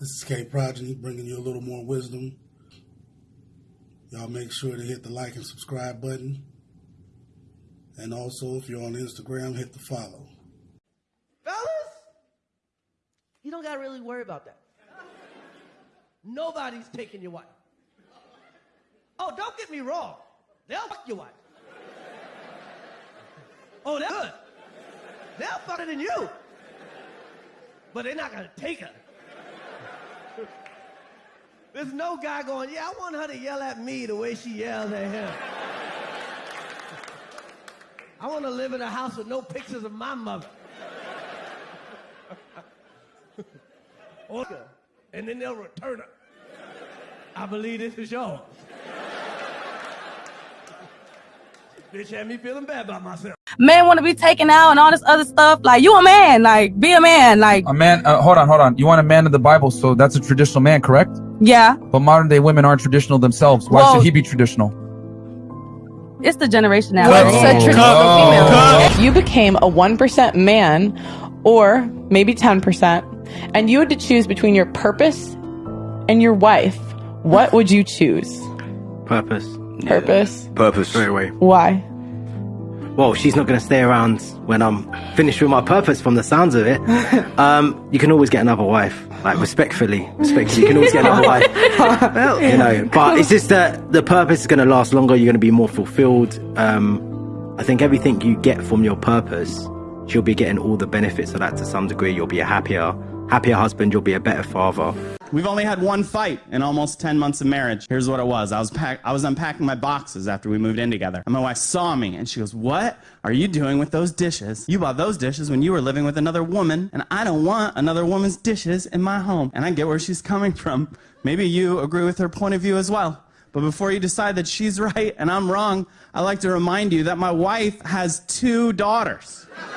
This is K Progeny bringing you a little more wisdom. Y'all make sure to hit the like and subscribe button. And also, if you're on Instagram, hit the follow. Fellas, you don't got to really worry about that. Nobody's taking your wife. Oh, don't get me wrong. They'll fuck your wife. Oh, they're good. They'll fuck her than you. But they're not going to take her. There's no guy going, yeah, I want her to yell at me the way she yelled at him. I want to live in a house with no pictures of my mother. And then they'll return her. I believe this is yours. Bitch had me feeling bad about myself. Men want to be taken out and all this other stuff. Like you a man, like be a man, like A man, uh, hold on, hold on. You want a man of the Bible, so that's a traditional man, correct? yeah. But modern day women aren't traditional themselves. Why Well- should he be traditional? It's the generation now. What's right? a traditional female? If you became a 1% man or maybe 10%, and you had to choose between your purpose and your wife, what would you choose? Purpose. Purpose? Purpose straight away. Why? Well, she's not going to stay around when I'm finished with my purpose. From the sounds of it, um, you can always get another wife. Like respectfully, respectfully, you can always get another wife. Well, you know, but it's just that the purpose is going to last longer. You're going to be more fulfilled. Um, I think everything you get from your purpose, you'll be getting all the benefits of that to some degree. You'll be a happier, happier husband. You'll be a better father. We've only had one fight in almost 10 months of marriage. Here's what it was. I was pack- I was unpacking my boxes after we moved in together. And my wife saw me and she goes, "What are you doing with those dishes? You bought those dishes when you were living with another woman, and I don't want another woman's dishes in my home." And I get where she's coming from. Maybe you agree with her point of view as well. But before you decide that she's right and I'm wrong, I'd like to remind you that my wife has two daughters.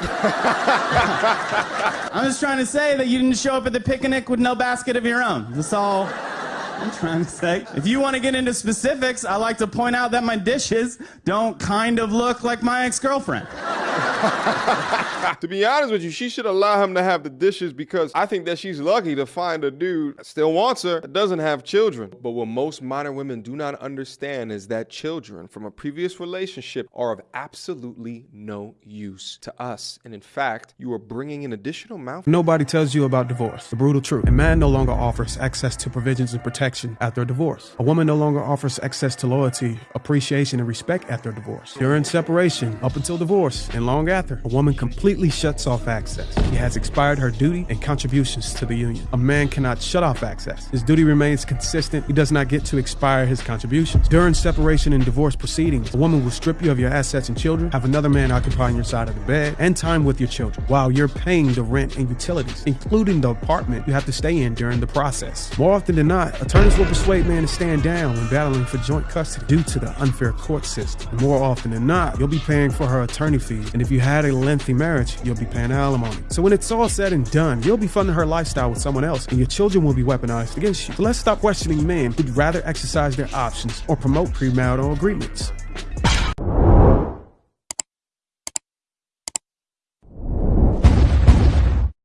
I'm just trying to say that you didn't show up at the picnic with no basket of your own. That's all I'm trying to say. If you want to get into specifics, I like to point out that my dishes don't kind of look like my ex girlfriend. to be honest with you, she should allow him to have the dishes because I think that she's lucky to find a dude that still wants her that doesn't have children. But what most modern women do not understand is that children from a previous relationship are of absolutely no use to us. And in fact, you are bringing an additional mouth. Nobody tells you about divorce. The brutal truth. A man no longer offers access to provisions and protection after a divorce. A woman no longer offers access to loyalty, appreciation, and respect after a divorce. During separation, up until divorce, and long a woman completely shuts off access. She has expired her duty and contributions to the union. A man cannot shut off access. His duty remains consistent. He does not get to expire his contributions. During separation and divorce proceedings, a woman will strip you of your assets and children, have another man occupying your side of the bed, and time with your children while you're paying the rent and utilities, including the apartment you have to stay in during the process. More often than not, attorneys will persuade men to stand down when battling for joint custody due to the unfair court system. And more often than not, you'll be paying for her attorney fees, and if you had a lengthy marriage, you'll be paying alimony. So when it's all said and done, you'll be funding her lifestyle with someone else, and your children will be weaponized against you. So let's stop questioning men who'd rather exercise their options or promote premarital agreements.